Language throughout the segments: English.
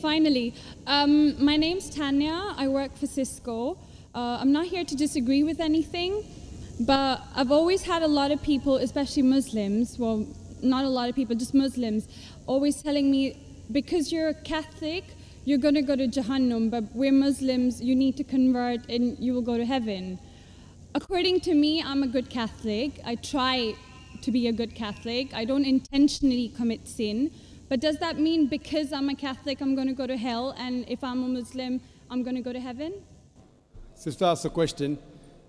finally. Um, my name's Tanya. I work for Cisco. Uh, I'm not here to disagree with anything, but I've always had a lot of people, especially Muslims, well, not a lot of people, just Muslims, always telling me, because you're a Catholic, you're going to go to Jahannam, but we're Muslims, you need to convert and you will go to heaven. According to me, I'm a good Catholic. I try to be a good Catholic. I don't intentionally commit sin. But does that mean because I'm a Catholic, I'm going to go to hell, and if I'm a Muslim, I'm going to go to heaven? Sister asked a question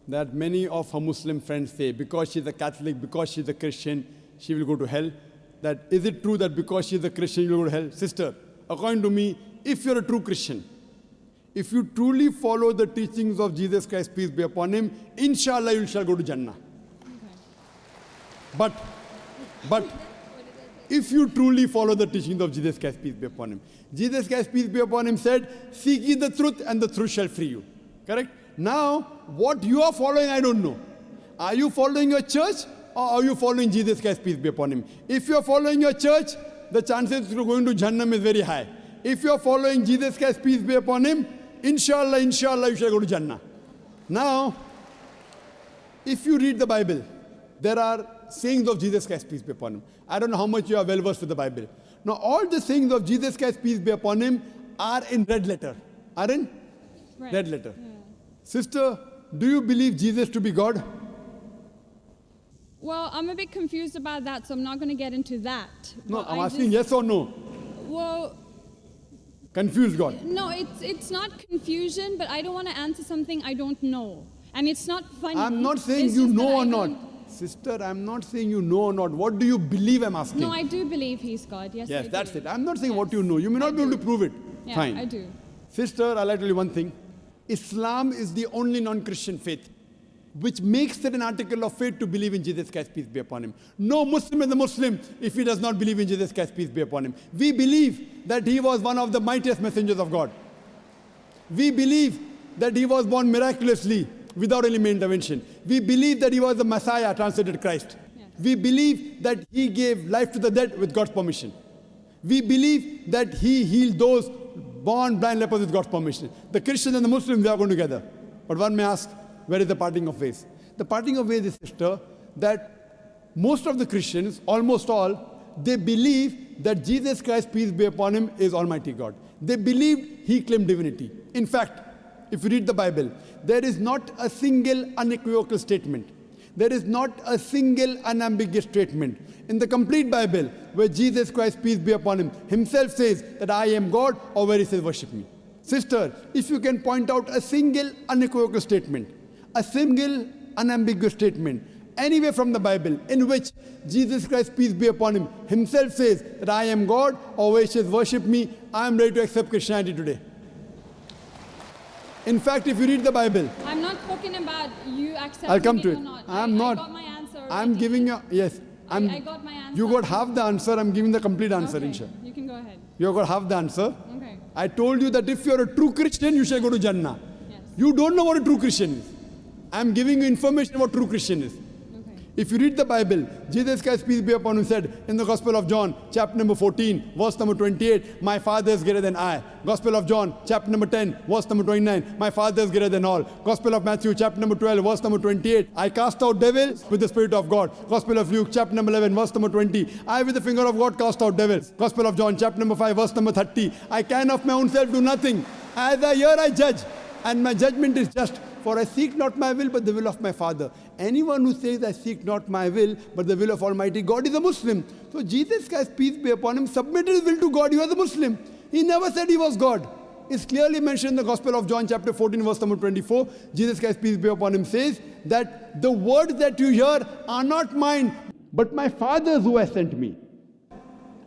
that many of her Muslim friends say because she's a Catholic, because she's a Christian, she will go to hell. That is it true that because she's a Christian, you will go to hell? Sister, according to me, if you're a true Christian, if you truly follow the teachings of Jesus Christ, peace be upon him, inshallah you shall go to Jannah. Okay. But, but if you truly follow the teachings of Jesus Christ, peace be upon him. Jesus Christ, peace be upon him, said, Seek ye the truth, and the truth shall free you. Correct? Now, what you are following, I don't know. Are you following your church, or are you following Jesus Christ, peace be upon him? If you are following your church, the chances of going to Jahannam is very high. If you are following Jesus Christ, peace be upon him, inshallah, inshallah, you shall go to Jannah. Now, if you read the Bible, there are sayings of Jesus Christ, peace be upon him. I don't know how much you are well versed with the Bible. Now, all the sayings of Jesus Christ, peace be upon him, are in red letter. Are in right. red letter. Yeah. Sister, do you believe Jesus to be God? Well, I'm a bit confused about that, so I'm not going to get into that. No, I'm I asking just, yes or no. Well, confused God. No, it's it's not confusion, but I don't want to answer something I don't know, and it's not funny. I'm not saying you know or not. Sister, I'm not saying you know or not. What do you believe I'm asking? No, I do believe he's God. Yes, Yes, I that's do. it. I'm not saying yes. what you know. You may not I be do. able to prove it. Yeah, Fine. I do. Sister, I'll tell you one thing. Islam is the only non-Christian faith which makes it an article of faith to believe in Jesus Christ, peace be upon him. No Muslim is a Muslim if he does not believe in Jesus Christ, peace be upon him. We believe that he was one of the mightiest messengers of God. We believe that he was born miraculously without any intervention. We believe that he was the Messiah, translated Christ. Yes. We believe that he gave life to the dead with God's permission. We believe that he healed those born blind lepers with God's permission. The Christians and the Muslims, they are going together. But one may ask, where is the parting of ways? The parting of ways is, sister, that most of the Christians, almost all, they believe that Jesus Christ, peace be upon him, is Almighty God. They believed he claimed divinity. In fact, if you read the Bible, there is not a single unequivocal statement. There is not a single unambiguous statement in the complete Bible where Jesus Christ, peace be upon him, himself says that I am God or where he says worship me. Sister, if you can point out a single unequivocal statement, a single unambiguous statement, anywhere from the Bible in which Jesus Christ, peace be upon him, himself says that I am God or where he says worship me, I am ready to accept Christianity today. In fact, if you read the Bible, I'm not talking about you accepting I'll come to it. it. Not. I'm I, not. I got my answer. I'm giving you yes. I'm, I, I got my answer. You got half the answer. I'm giving the complete answer, okay. inshallah. You can go ahead. You got half the answer. Okay. I told you that if you're a true Christian, you shall go to Jannah. Yes. You don't know what a true Christian is. I'm giving you information what true Christian is. If you read the Bible, Jesus Christ, peace be upon him, said in the Gospel of John, chapter number 14, verse number 28, My Father is greater than I. Gospel of John, chapter number 10, verse number 29, My Father is greater than all. Gospel of Matthew, chapter number 12, verse number 28, I cast out devils with the Spirit of God. Gospel of Luke, chapter number 11, verse number 20, I with the finger of God cast out devils. Gospel of John, chapter number 5, verse number 30, I can of my own self do nothing. As I hear, I judge, and my judgment is just. For I seek not my will, but the will of my Father. Anyone who says, I seek not my will, but the will of Almighty God is a Muslim. So Jesus Christ, peace be upon him, submitted his will to God. He was a Muslim. He never said he was God. It's clearly mentioned in the Gospel of John, chapter 14, verse number 24. Jesus Christ, peace be upon him, says that the words that you hear are not mine, but my Father's who has sent me.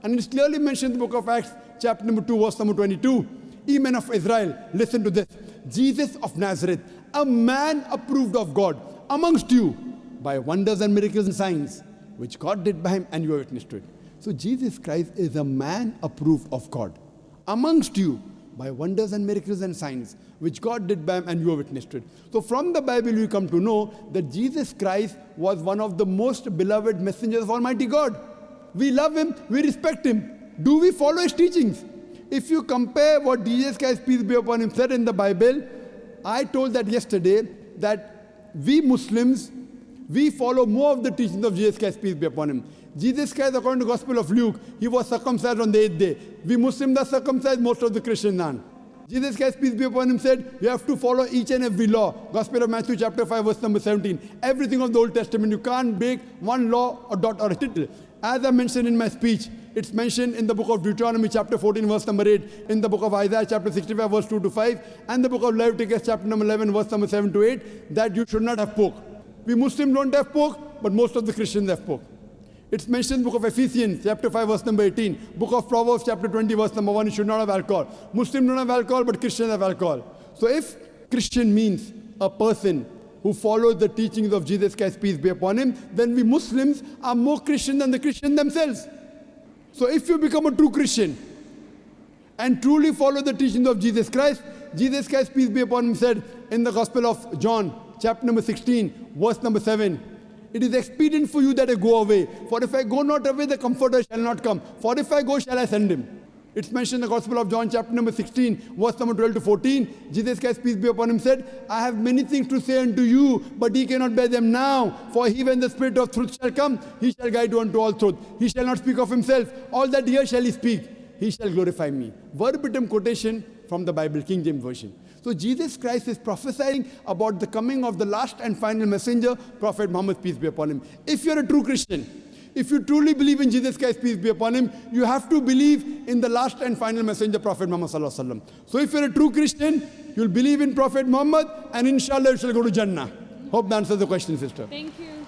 And it's clearly mentioned in the book of Acts, chapter number 2, verse number 22. Ye men of Israel, listen to this. Jesus of Nazareth, a man approved of God amongst you by wonders and miracles and signs, which God did by him, and you are witness to it. So Jesus Christ is a man approved of God amongst you by wonders and miracles and signs, which God did by him, and you are witness to it. So from the Bible, we come to know that Jesus Christ was one of the most beloved messengers of Almighty God. We love him, we respect him. Do we follow his teachings? If you compare what Jesus Christ, peace be upon him, said in the Bible, I told that yesterday that we Muslims, we follow more of the teachings of Jesus Christ, peace be upon him. Jesus Christ, according to Gospel of Luke, he was circumcised on the eighth day. We Muslims are circumcised, most of the Christians aren't. Jesus Christ, peace be upon him, said, You have to follow each and every law. Gospel of Matthew, chapter 5, verse number 17. Everything of the Old Testament. You can't break one law or dot or a tittle. As I mentioned in my speech, it's mentioned in the book of Deuteronomy, chapter 14, verse number 8, in the book of Isaiah, chapter 65, verse 2 to 5, and the book of Leviticus, chapter number 11, verse number 7 to 8, that you should not have pork. We Muslims don't have pork, but most of the Christians have pork. It's mentioned in the book of Ephesians, chapter 5, verse number 18. Book of Proverbs, chapter 20, verse number 1, you should not have alcohol. Muslims don't have alcohol, but Christians have alcohol. So if Christian means a person who follows the teachings of Jesus Christ, peace be upon him, then we Muslims are more Christian than the Christian themselves. So if you become a true Christian and truly follow the teachings of Jesus Christ, Jesus Christ, peace be upon him, said in the Gospel of John, chapter number 16, verse number 7, it is expedient for you that I go away. For if I go not away, the Comforter shall not come. For if I go, shall I send him? It's mentioned in the Gospel of John, chapter number 16, verse number 12 to 14. Jesus Christ, peace be upon him, said, I have many things to say unto you, but ye cannot bear them now. For he, when the Spirit of truth shall come, he shall guide you unto all truth. He shall not speak of himself. All that here shall he speak. He shall glorify me. Verbatim quotation from the Bible, King James Version. So Jesus Christ is prophesying about the coming of the last and final messenger, Prophet Muhammad, peace be upon him. If you're a true Christian, if you truly believe in Jesus Christ, peace be upon him, you have to believe in the last and final messenger, Prophet Muhammad. So if you're a true Christian, you'll believe in Prophet Muhammad, and inshallah you shall go to Jannah. Hope that answers the question, sister. Thank you.